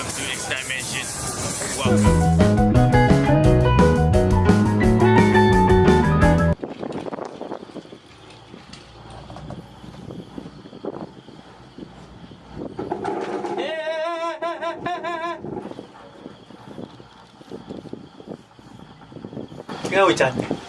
welcome to this dimension. Welcome. Yeah. Go, Chan.